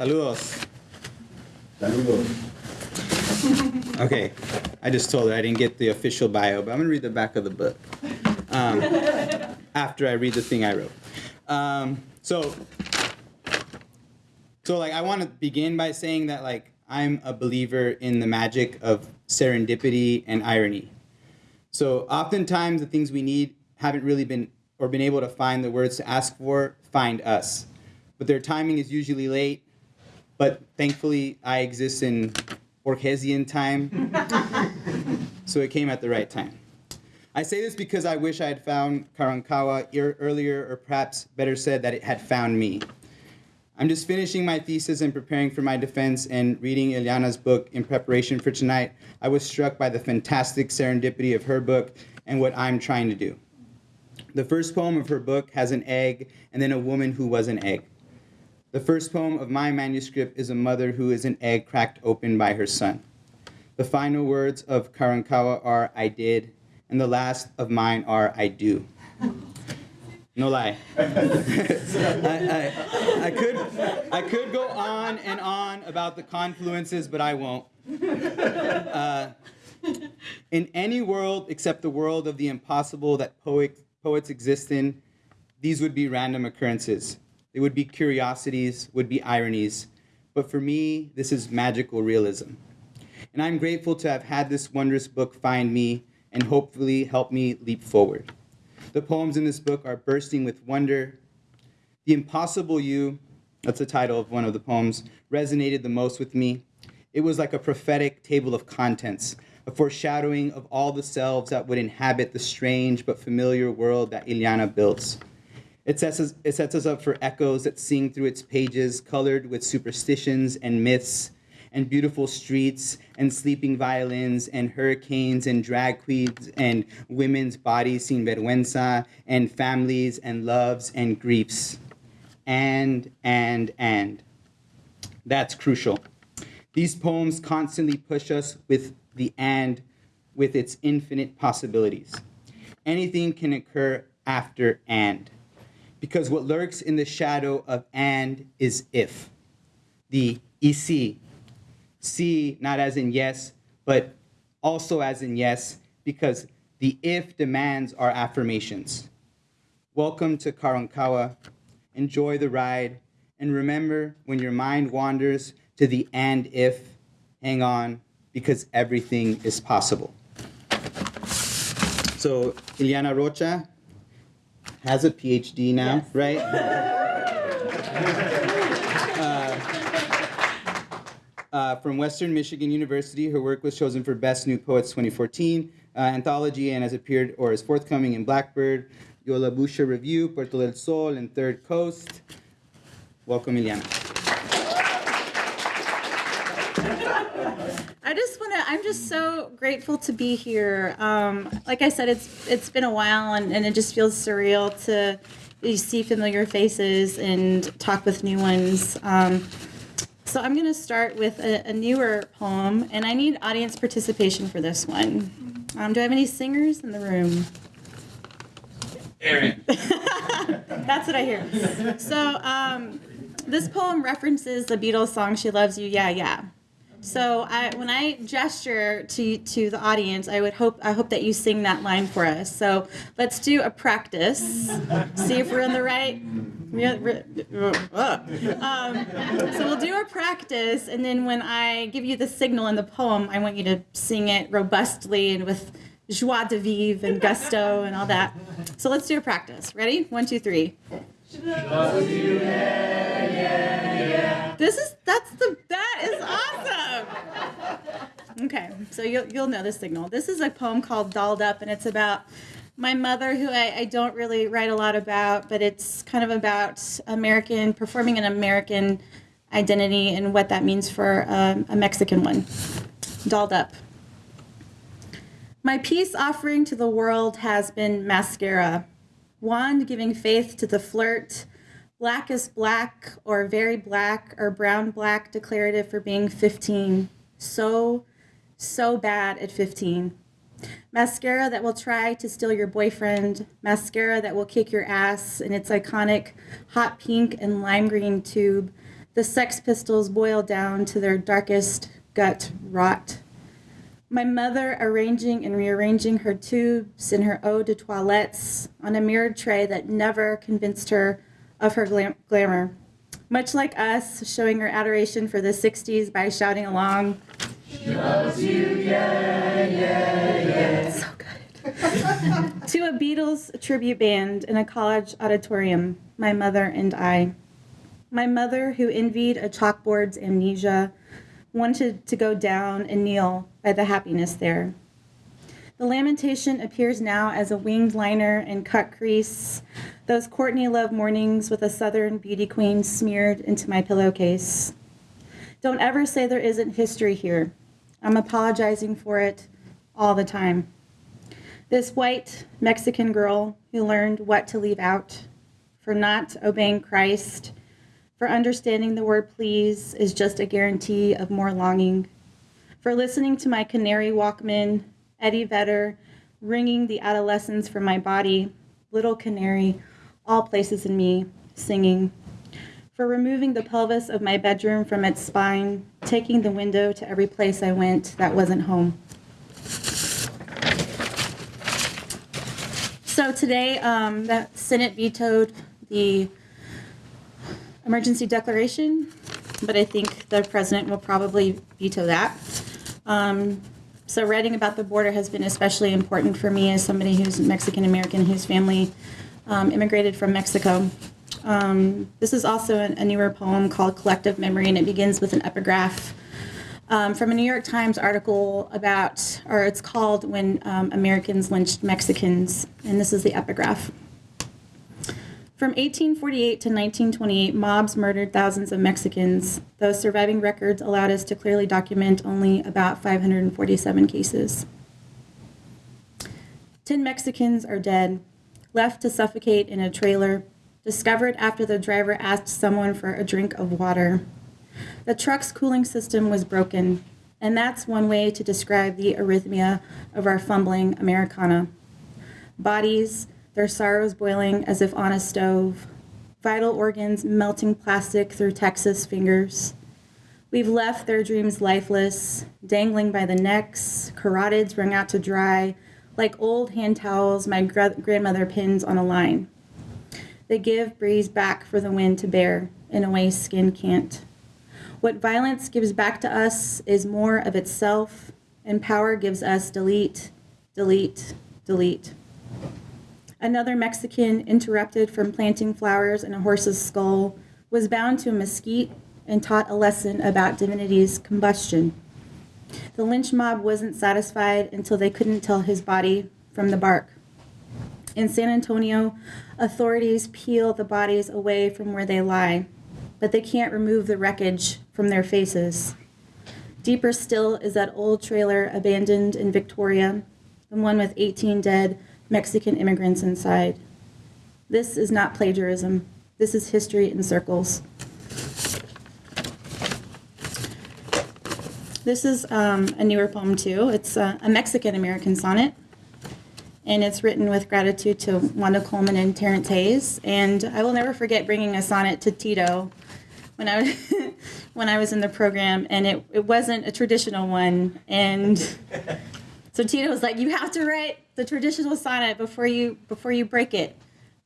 Saludos. Saludos. Okay, I just told her I didn't get the official bio, but I'm gonna read the back of the book um, after I read the thing I wrote. Um, so, so like I want to begin by saying that like I'm a believer in the magic of serendipity and irony. So oftentimes the things we need haven't really been or been able to find the words to ask for find us, but their timing is usually late. But thankfully, I exist in Borgesian time, so it came at the right time. I say this because I wish I had found Karankawa ear- earlier, or perhaps better said, that it had found me. I'm just finishing my thesis and preparing for my defense and reading Iliana's book in preparation for tonight. I was struck by the fantastic serendipity of her book and what I'm trying to do. The first poem of her book has an egg and then a woman who was an egg. The first poem of my manuscript is a mother who is an egg cracked open by her son. The final words of Karankawa are I did, and the last of mine are I do. No lie. I, I, I, could, I could go on and on about the confluences, but I won't. Uh, in any world except the world of the impossible that poet, poets exist in, these would be random occurrences. They would be curiosities, would be ironies. But for me, this is magical realism. And I'm grateful to have had this wondrous book find me and hopefully help me leap forward. The poems in this book are bursting with wonder. The Impossible You, that's the title of one of the poems, resonated the most with me. It was like a prophetic table of contents, a foreshadowing of all the selves that would inhabit the strange but familiar world that Iliana builds. It sets, us, it sets us up for echoes that sing through its pages, colored with superstitions and myths, and beautiful streets, and sleeping violins, and hurricanes, and drag queens, and women's bodies sin vergüenza, and families, and loves, and griefs. And, and, and. That's crucial. These poems constantly push us with the and, with its infinite possibilities. Anything can occur after and because what lurks in the shadow of and is if. The EC. See, not as in yes, but also as in yes, because the if demands our affirmations. Welcome to Karankawa. Enjoy the ride. And remember, when your mind wanders to the and if, hang on, because everything is possible. So, Iliana Rocha, has a PhD now, Yes. right? uh, uh, from Western Michigan University, her work was chosen for Best New Poets 2014 uh, anthology and has appeared or is forthcoming in Blackbird, Yalobusha Review, Puerto del Sol, and Third Coast. Welcome, Iliana. I just want to. I'm just so grateful to be here. Um, like I said, it's it's been a while, and, and it just feels surreal to see familiar faces and talk with new ones. Um, so I'm going to start with a, a newer poem, and I need audience participation for this one. Um, do I have any singers in the room? Aaron. That's what I hear. So um, this poem references the Beatles song "She Loves You, Yeah, Yeah." So I, when I gesture to to the audience, I would hope I hope that you sing that line for us. So let's do a practice. See if we're in the right. Um, so we'll do a practice, and then when I give you the signal in the poem, I want you to sing it robustly and with joie de vivre and gusto and all that. So let's do a practice. Ready? One, two, three. This is that's the that is awesome. Okay, so you'll you'll know the signal. This is a poem called "Dolled Up," and it's about my mother, who I, I don't really write a lot about, but it's kind of about American performing an American identity and what that means for um, a Mexican one. Dolled up. My peace offering to the world has been mascara, wand giving faith to the flirt, black is black or very black or brown black declarative for being 15. So, so bad at 15. Mascara that will try to steal your boyfriend, mascara that will kick your ass in its iconic hot pink and lime green tube, The Sex Pistols boil down to their darkest gut rot. My mother arranging and rearranging her tubes and her eau de toilettes on a mirrored tray that never convinced her of her glam- glamour. Much like us, showing her adoration for the 60s by shouting along. She loves you, yeah, yeah, yeah. So good. to a Beatles tribute band in a college auditorium, my mother and I. My mother, who envied a chalkboard's amnesia, wanted to go down and kneel by the happiness there. The lamentation appears now as a winged liner and cut crease, those Courtney Love mornings with a Southern beauty queen smeared into my pillowcase. Don't ever say there isn't history here. I'm apologizing for it all the time. This white Mexican girl who learned what to leave out, for not obeying Christ, for understanding the word please is just a guarantee of more longing. For listening to my canary Walkman, Eddie Vedder, ringing the adolescence from my body, little canary, all places in me, singing. For removing the pelvis of my bedroom from its spine, taking the window to every place I went that wasn't home. So today, um, the Senate vetoed the emergency declaration, but I think the president will probably veto that. Um, so writing about the border has been especially important for me as somebody who's Mexican American whose family um, immigrated from Mexico. Um, this is also a, a newer poem called Collective Memory, and it begins with an epigraph um, from a New York Times article about, or it's called When um, Americans Lynched Mexicans, and this is the epigraph. From 1848 to 1928, mobs murdered thousands of Mexicans, though surviving records allowed us to clearly document only about 547 cases. Ten Mexicans are dead, left to suffocate in a trailer, discovered after the driver asked someone for a drink of water. The truck's cooling system was broken, and that's one way to describe the arrhythmia of our fumbling Americana. Bodies, their sorrows boiling as if on a stove, vital organs melting plastic through Texas fingers. We've left their dreams lifeless, dangling by the necks, carotids wrung out to dry, like old hand towels my grandmother pins on a line. They give breeze back for the wind to bear in a way skin can't. What violence gives back to us is more of itself, and power gives us delete, delete, delete. Another Mexican, interrupted from planting flowers in a horse's skull, was bound to a mesquite and taught a lesson about divinity's combustion. The lynch mob wasn't satisfied until they couldn't tell his body from the bark. In San Antonio, authorities peel the bodies away from where they lie, but they can't remove the wreckage from their faces. Deeper still is that old trailer abandoned in Victoria, the one with 18 dead Mexican immigrants inside. This is not plagiarism. This is history in circles. This is um, a newer poem, too. It's uh, a Mexican American sonnet, and it's written with gratitude to Wanda Coleman and Terrence Hayes. And I will never forget bringing a sonnet to Tito when I was, when I was in the program, and it, it wasn't a traditional one. And so Tito was like, "You have to write the traditional sonnet before you before you break it."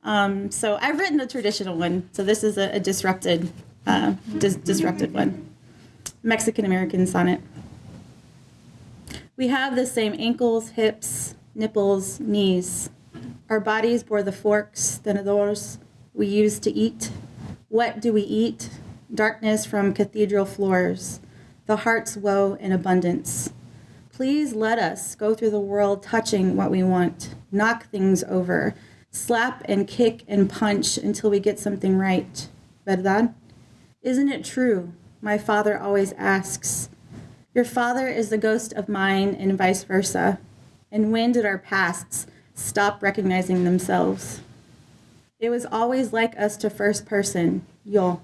Um, so I've written the traditional one. So this is a, a disrupted uh, dis- disrupted one. Mexican American sonnet. We have the same ankles, hips, nipples, knees. Our bodies bore the forks, the tenedors we used to eat. What do we eat? Darkness from cathedral floors, the heart's woe in abundance. Please let us go through the world touching what we want, knock things over, slap and kick and punch until we get something right. ¿Verdad? Isn't it true? My father always asks. Your father is the ghost of mine, and vice versa. And when did our pasts stop recognizing themselves? It was always like us to first person, yo,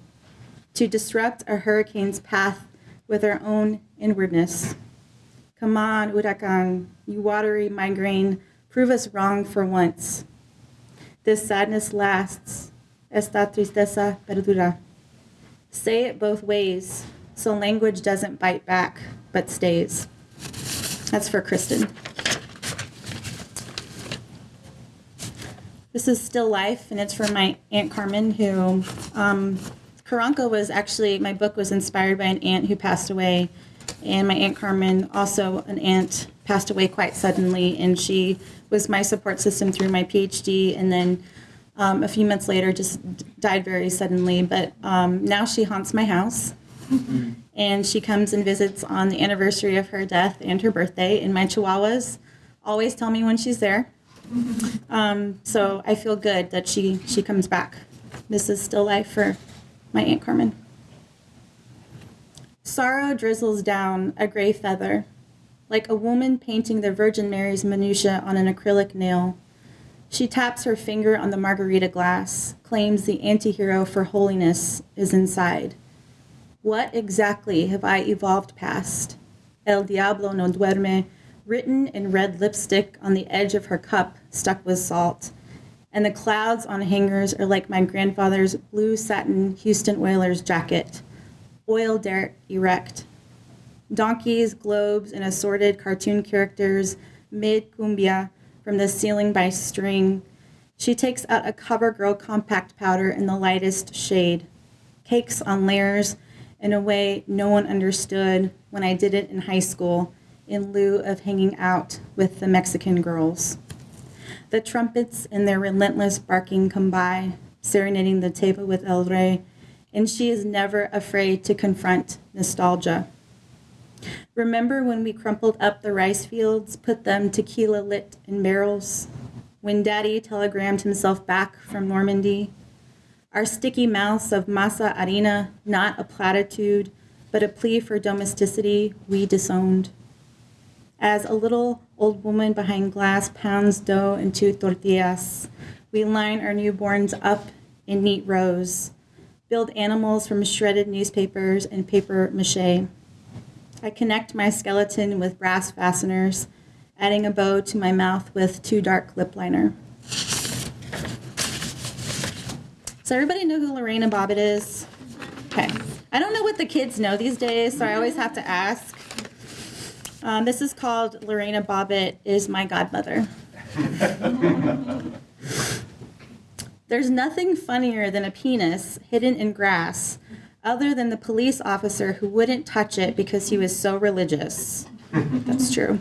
to disrupt a hurricane's path with our own inwardness. Come on, Huracan, you watery migraine, prove us wrong for once. This sadness lasts. Esta tristeza perdura. Say it both ways, so language doesn't bite back, but stays. That's for Kristen. This is Still Life, and it's from my Aunt Carmen, who, um, Karanka was actually, my book was inspired by an aunt who passed away. And my Aunt Carmen, also an aunt, passed away quite suddenly, and she was my support system through my PhD. And then um, a few months later, just died very suddenly. But um, now she haunts my house. and she comes and visits on the anniversary of her death and her birthday. And my chihuahuas always tell me when she's there. Um, so I feel good that she she comes back. This is still life for my aunt Carmen. Sorrow drizzles down a gray feather, like a woman painting the Virgin Mary's minutia on an acrylic nail. She taps her finger on the margarita glass, claims the antihero for holiness is inside. What exactly have I evolved past? El Diablo no duerme, written in red lipstick on the edge of her cup stuck with salt. And the clouds on hangers are like my grandfather's blue satin Houston Oilers jacket, oil dirt erect. Donkeys, globes, and assorted cartoon characters mid cumbia from the ceiling by string. She takes out a CoverGirl compact powder in the lightest shade. Cakes on layers in a way no one understood when I did it in high school in lieu of hanging out with the Mexican girls. The trumpets and their relentless barking come by, serenading the table with El Rey, and she is never afraid to confront nostalgia. Remember when we crumpled up the rice fields, put them tequila lit in barrels? When Daddy telegrammed himself back from Normandy? Our sticky mouths of masa harina, not a platitude, but a plea for domesticity we disowned. As a little old woman behind glass pounds dough into tortillas, we line our newborns up in neat rows, build animals from shredded newspapers and paper mache. I connect my skeleton with brass fasteners, adding a bow to my mouth with too dark lip liner. So everybody know who Lorena Bobbitt is? Okay. I don't know what the kids know these days, so I always have to ask. Um, this is called Lorena Bobbitt is my godmother. There's nothing funnier than a penis hidden in grass, other than the police officer who wouldn't touch it because he was so religious. That's true.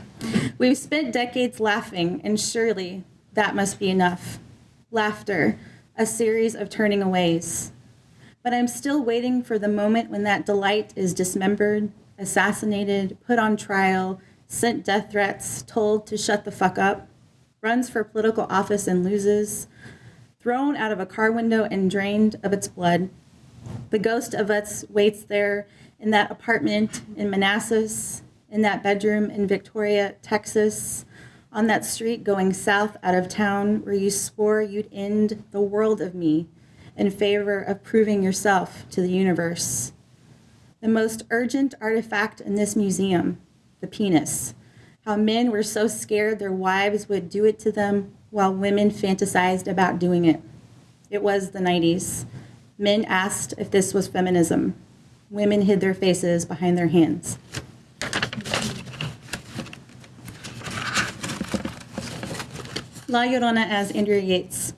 We've spent decades laughing, and surely that must be enough. Laughter, a series of turning aways. But I'm still waiting for the moment when that delight is dismembered, assassinated, put on trial, sent death threats, told to shut the fuck up, runs for political office and loses, thrown out of a car window and drained of its blood. The ghost of us waits there in that apartment in Manassas, in that bedroom in Victoria, Texas, on that street going south out of town where you swore you'd end the world of me in favor of proving yourself to the universe. The most urgent artifact in this museum, the penis. How men were so scared their wives would do it to them while women fantasized about doing it. It was the 90s. Men asked if this was feminism. Women hid their faces behind their hands. La Llorona as Andrea Yates.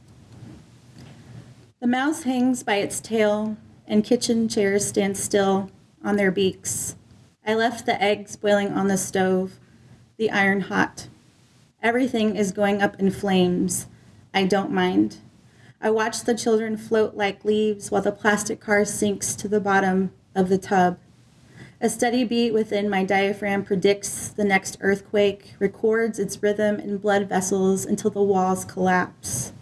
The mouse hangs by its tail, and kitchen chairs stand still on their beaks. I left the eggs boiling on the stove, the iron hot. Everything is going up in flames. I don't mind. I watch the children float like leaves while the plastic car sinks to the bottom of the tub. A steady beat within my diaphragm predicts the next earthquake, records its rhythm in blood vessels until the walls collapse.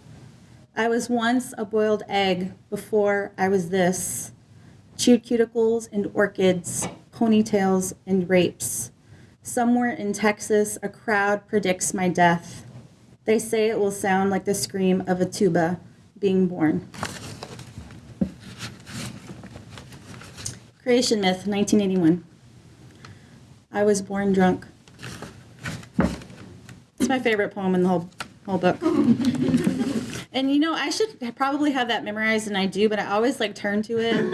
I was once a boiled egg before I was this. Chewed cuticles and orchids, ponytails and rapes. Somewhere in Texas, a crowd predicts my death. They say it will sound like the scream of a tuba being born. Creation Myth, 1981. I was born drunk. It's my favorite poem in the whole, whole book. And you know, I should probably have that memorized, and I do, but I always like turn to it.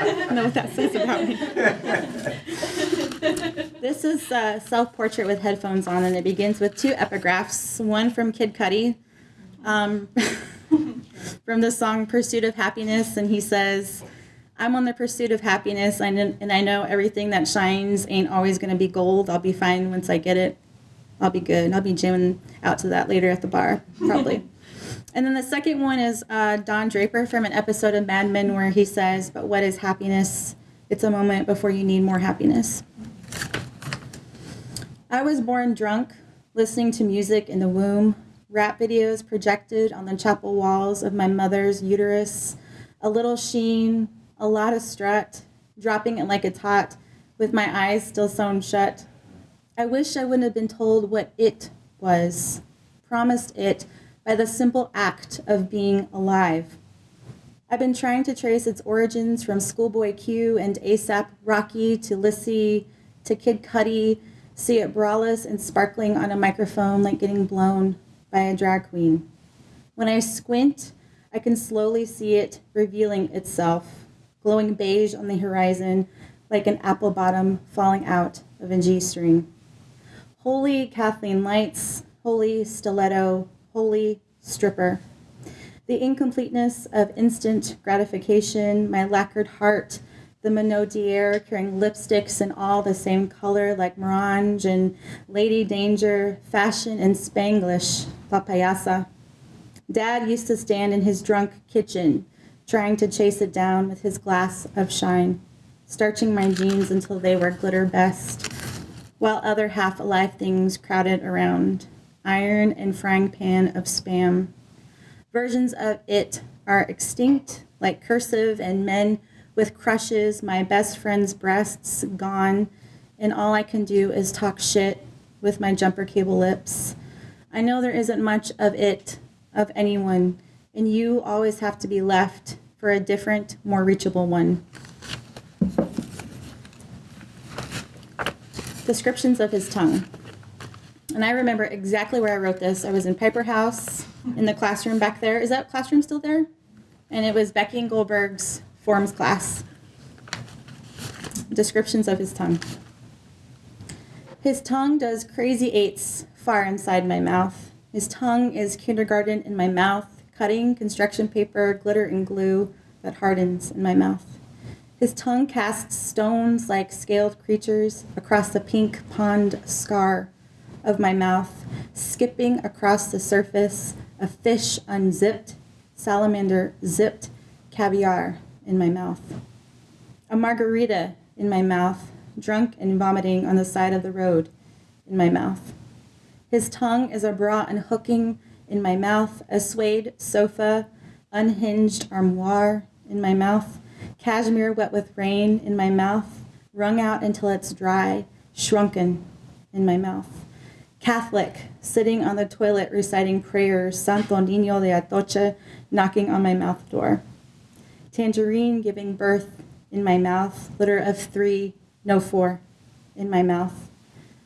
I don't know what that says about me. this is a self portrait with headphones on, and it begins with two epigraphs one from Kid Cudi. Um, from the song Pursuit of Happiness, and he says, I'm on the pursuit of happiness, and, and I know everything that shines ain't always going to be gold. I'll be fine once I get it. I'll be good. I'll be jamming out to that later at the bar, probably. and then the second one is uh, Don Draper from an episode of Mad Men where he says, But what is happiness? It's a moment before you need more happiness. I was born drunk, listening to music in the womb, rap videos projected on the chapel walls of my mother's uterus, a little sheen, a lot of strut, dropping it like it's hot, with my eyes still sewn shut. I wish I wouldn't have been told what it was, promised it by the simple act of being alive. I've been trying to trace its origins from Schoolboy Q and ASAP Rocky to Lissy to Kid Cudi, see it braless and sparkling on a microphone like getting blown by a drag queen. When I squint, I can slowly see it revealing itself, glowing beige on the horizon like an apple bottom falling out of a G string. Holy Kathleen Lights, holy stiletto, holy stripper. The incompleteness of instant gratification, my lacquered heart, the Minaudiere carrying lipsticks in all the same color like Morange and Lady Danger, fashion and Spanglish, La Payasa. Dad used to stand in his drunk kitchen, trying to chase it down with his glass of shine, starching my jeans until they were glitter best, while other half alive things crowded around iron and frying pan of spam. Versions of it are extinct, like cursive and men with crushes, my best friend's breasts gone, and all I can do is talk shit with my jumper cable lips. I know there isn't much of it, of anyone, and you always have to be left for a different, more reachable one. Descriptions of his tongue. And I remember exactly where I wrote this. I was in Piper House in the classroom back there. Is that classroom still there? And it was Beckian Goldberg's forms class. Descriptions of his tongue. His tongue does crazy eights far inside my mouth. His tongue is kindergarten in my mouth, cutting construction paper, glitter, and glue that hardens in my mouth. His tongue casts stones like scaled creatures across the pink pond scar of my mouth, skipping across the surface, a fish unzipped, salamander zipped, caviar in my mouth. A margarita in my mouth, drunk and vomiting on the side of the road in my mouth. His tongue is a bra hooking in my mouth, a suede sofa, unhinged armoire in my mouth, cashmere wet with rain in my mouth, wrung out until it's dry, shrunken in my mouth. Catholic, sitting on the toilet reciting prayers, Santo Niño de Atocha, knocking on my mouth door. Tangerine giving birth in my mouth, litter of three, no four, in my mouth.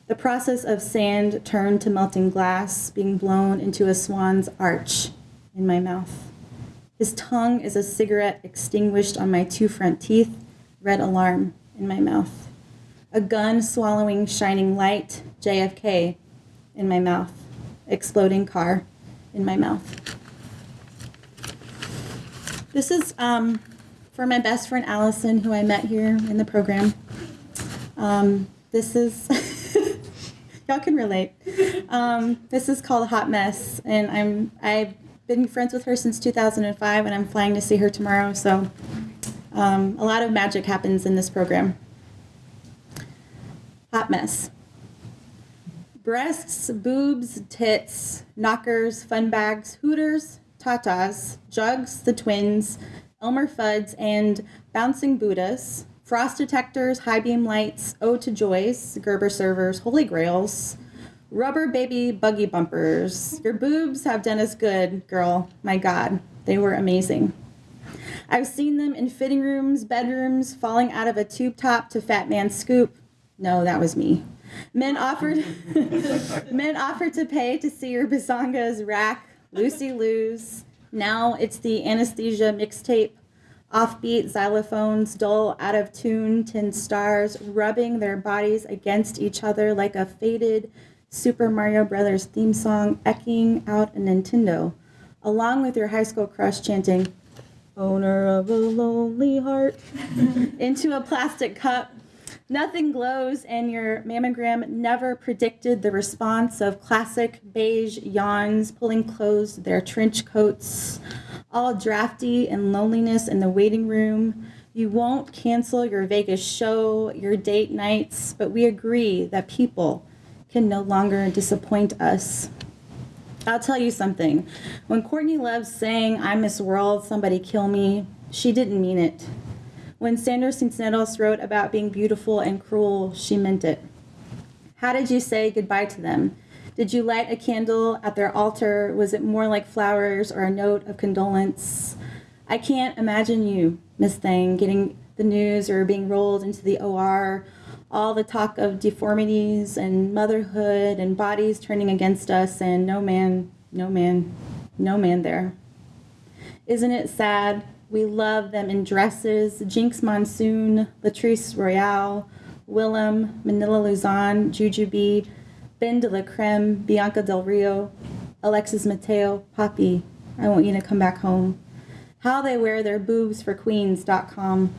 The process of sand turned to melting glass, being blown into a swan's arch in my mouth. His tongue is a cigarette extinguished on my two front teeth, red alarm in my mouth. A gun swallowing shining light, JFK in my mouth. Exploding car in my mouth. This is um, for my best friend Allison, who I met here in the program. Um, this is, y'all can relate. Um, this is called Hot Mess, and I'm I've been friends with her since 2005, and I'm flying to see her tomorrow. So um, a lot of magic happens in this program. Hot Mess. Breasts, boobs, tits, knockers, fun bags, hooters, tatas, jugs, the twins, Elmer Fudd's, and bouncing Buddhas, frost detectors, high beam lights, ode to joys, Gerber servers, holy grails, rubber baby buggy bumpers. Your boobs have done us good, girl. My God, they were amazing. I've seen them in fitting rooms, bedrooms, falling out of a tube top to Fatman Scoop. No, that was me. Men offered men offered to pay to see your bazongas rack Lucy Lou's. Now it's the anesthesia mixtape. Offbeat xylophones, dull, out of tune, tin stars, rubbing their bodies against each other like a faded Super Mario Brothers theme song echoing out a Nintendo, along with your high school crush chanting, Owner of a lonely heart, into a plastic cup. Nothing glows, and your mammogram never predicted the response of classic beige yawns pulling closed their trench coats, all drafty and loneliness in the waiting room. You won't cancel your Vegas show, your date nights, but we agree that people can no longer disappoint us. I'll tell you something. When Courtney Love sang I Miss World, Somebody Kill Me, she didn't mean it. When Sandra Cisneros wrote about being beautiful and cruel, she meant it. How did you say goodbye to them? Did you light a candle at their altar? Was it more like flowers or a note of condolence? I can't imagine you, Miss Thing, getting the news or being rolled into the OR. All the talk of deformities and motherhood and bodies turning against us, and no man, no man, no man there. Isn't it sad? We love them in dresses Jinkx Monsoon, Latrice Royale, Willam, Manila Luzon, Jujubee, Ben de la Creme, Bianca Del Rio, Alexis Mateo, Poppy. I want you to come back home. How they wear their boobs for queens.com.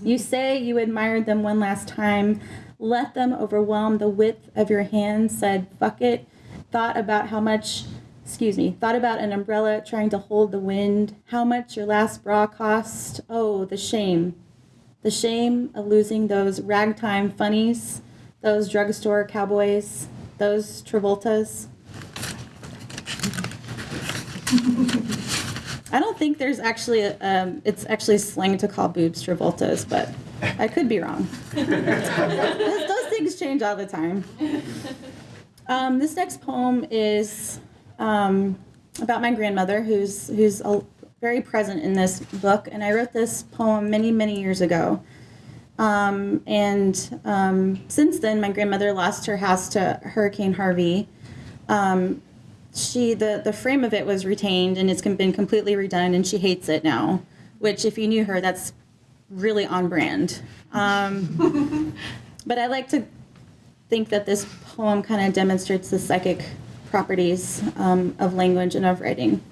You say you admired them one last time, let them overwhelm the width of your hand, said, fuck it, thought about how much, excuse me, thought about an umbrella trying to hold the wind, how much your last bra cost. Oh, the shame. The shame of losing those ragtime funnies, those drugstore cowboys, those Travoltas. I don't think there's actually a, um, it's actually slang to call boobs Travoltas, but I could be wrong. those, things change all the time. Um, this next poem is um, about my grandmother, who's who's a, very present in this book, and I wrote this poem many many years ago. Um, and um, since then, my grandmother lost her house to Hurricane Harvey. Um, she the the frame of it was retained and it's been completely redone, and she hates it now. Which, if you knew her, that's really on brand. Um, but I like to think that this poem kind of demonstrates the psychic properties um, of language and of writing.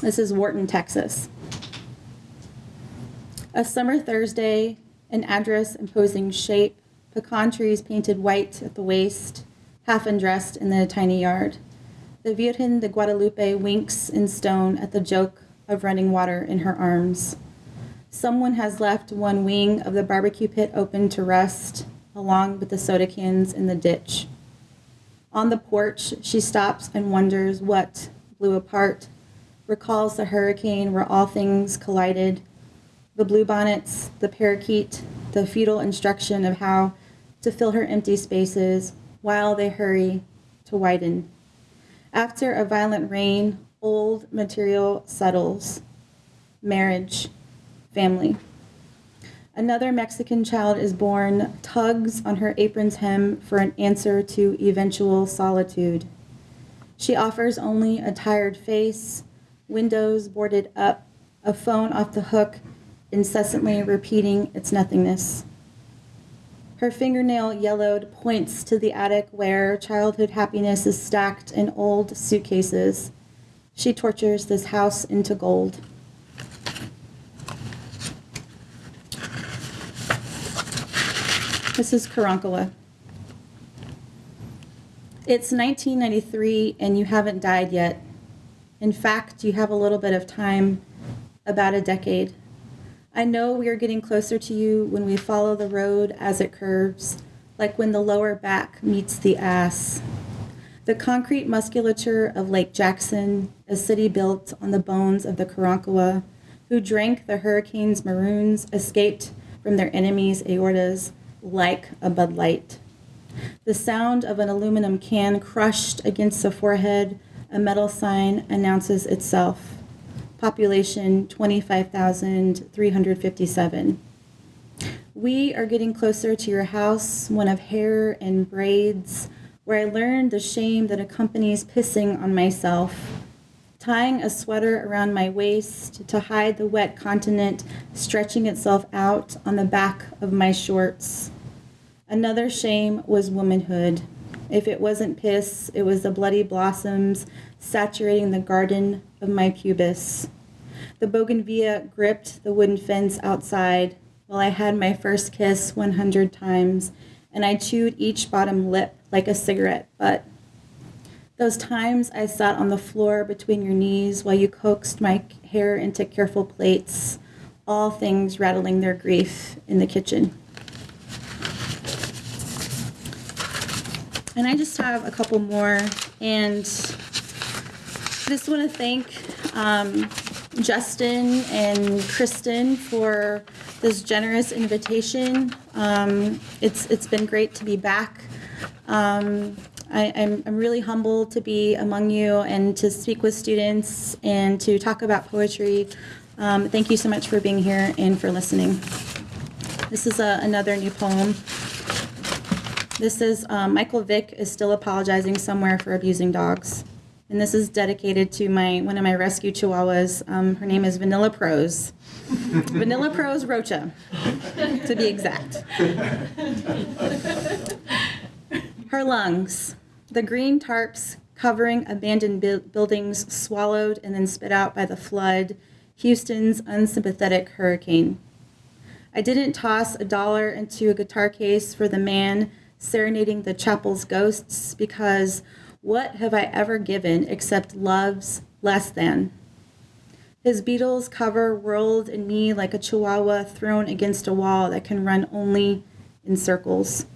This is Wharton, Texas. A summer Thursday, an address imposing shape, pecan trees painted white at the waist, half undressed in the tiny yard. The Virgen de Guadalupe winks in stone at the joke of running water in her arms. Someone has left one wing of the barbecue pit open to rest, along with the soda cans in the ditch. On the porch, she stops and wonders what blew apart, recalls the hurricane where all things collided, the bluebonnets, the parakeet, the futile instruction of how to fill her empty spaces while they hurry to widen. After a violent rain, old material settles. Marriage, family. Another Mexican child is born, tugs on her apron's hem for an answer to eventual solitude. She offers only a tired face, windows boarded up, a phone off the hook, incessantly repeating its nothingness. Her fingernail yellowed points to the attic where childhood happiness is stacked in old suitcases. She tortures this house into gold. This is Karankawa. It's 1993 and you haven't died yet. In fact, you have a little bit of time, about a decade. I know we are getting closer to you when we follow the road as it curves, like when the lower back meets the ass. The concrete musculature of Lake Jackson, a city built on the bones of the Karankawa, who drank the hurricane's maroons, escaped from their enemies' aortas like a Bud Light. The sound of an aluminum can crushed against the forehead, a metal sign announces itself. Population 25,357. We are getting closer to your house, one of hair and braids, where I learned the shame that accompanies pissing on myself, tying a sweater around my waist to hide the wet continent stretching itself out on the back of my shorts. Another shame was womanhood. If it wasn't piss, it was the bloody blossoms saturating the garden of my pubis. The bougainvillea gripped the wooden fence outside while I had my first kiss 100 times, and I chewed each bottom lip like a cigarette butt. Those times I sat on the floor between your knees while you coaxed my hair into careful plaits, all things rattling their grief in the kitchen. And I just have a couple more, and just want to thank um, Justin and Kristen for this generous invitation. Um, it's it's been great to be back. Um, I, I'm, I'm really humbled to be among you and to speak with students and to talk about poetry. Um, thank you so much for being here and for listening. This is a, another new poem. This is um, Michael Vick is still apologizing somewhere for abusing dogs. And this is dedicated to my one of my rescue chihuahuas. Um, her name is Vanilla Prose. Vanilla Prose Rocha, to be exact. Her lungs, the green tarps covering abandoned bu- buildings swallowed and then spit out by the flood, Houston's unsympathetic hurricane. I didn't toss a dollar into a guitar case for the man serenading the chapel's ghosts because what have I ever given except love's less than? His Beatles cover whirled in me like a chihuahua thrown against a wall that can run only in circles.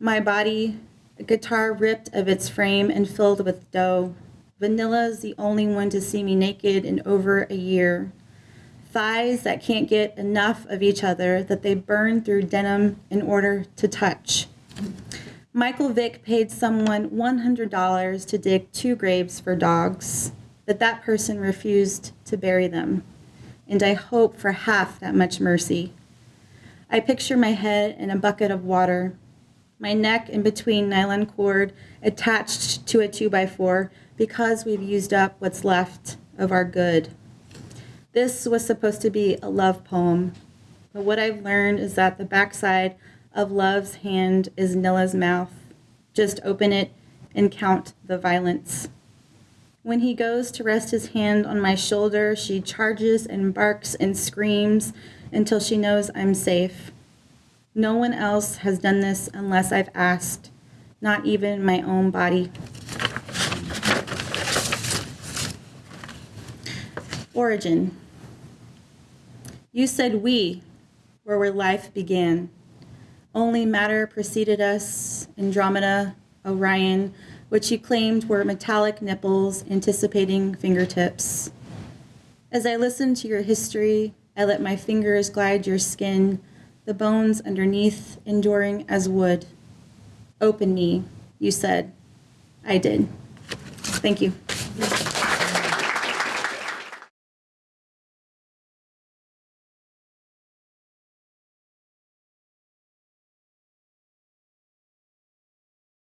My body, a guitar ripped of its frame and filled with dough. Vanilla's the only one to see me naked in over a year. Thighs that can't get enough of each other that they burn through denim in order to touch. Michael Vick paid someone $100 to dig two graves for dogs, but that person refused to bury them. And I hope for half that much mercy. I picture my head in a bucket of water, my neck in between nylon cord attached to a 2x4 because we've used up what's left of our good. This was supposed to be a love poem, but what I've learned is that the backside of love's hand is Nilla's mouth. Just open it and count the violence. When he goes to rest his hand on my shoulder, she charges and barks and screams until she knows I'm safe. No one else has done this unless I've asked, not even my own body. Origin. You said we were where life began. Only matter preceded us, Andromeda, Orion, which you claimed were metallic nipples anticipating fingertips. As I listened to your history, I let my fingers glide your skin, the bones underneath enduring as wood. Open me, you said. I did. Thank you.